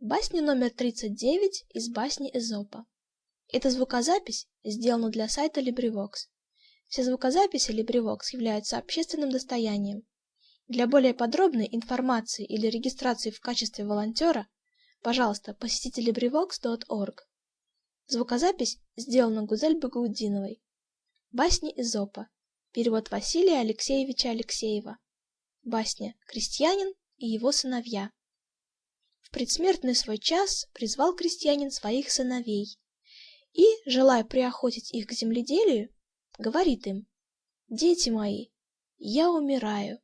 Басня номер 39 из басни Эзопа. Эта звукозапись сделана для сайта LibriVox. Все звукозаписи LibriVox являются общественным достоянием. Для более подробной информации или регистрации в качестве волонтера, пожалуйста, посетите LibriVox.org. Звукозапись сделана Гузель Багаудиновой. Басни Эзопа. Перевод Василия Алексеевича Алексеева. Басня «Крестьянин и его сыновья». В предсмертный свой час призвал крестьянин своих сыновей и, желая приохотить их к земледелию, говорит им, «Дети мои, я умираю.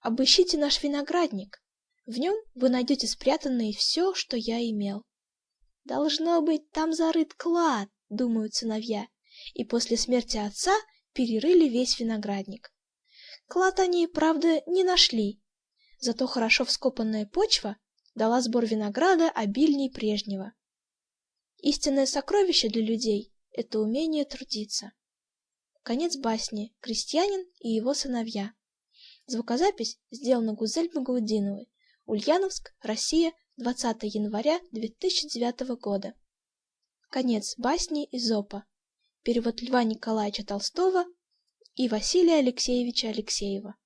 Обыщите наш виноградник, в нем вы найдете спрятанное все, что я имел. Должно быть, там зарыт клад, думают сыновья, и после смерти отца перерыли весь виноградник. Клад они, правда, не нашли, зато хорошо вскопанная почва дала сбор винограда обильней прежнего. Истинное сокровище для людей — это умение трудиться. Конец басни «Крестьянин и его сыновья». Звукозапись сделана Гузель Багаудиновой. Ульяновск, Россия, 20 января 2009 года. Конец басни Изопа. Перевод Льва Николаевича Толстого и Василия Алексеевича Алексеева.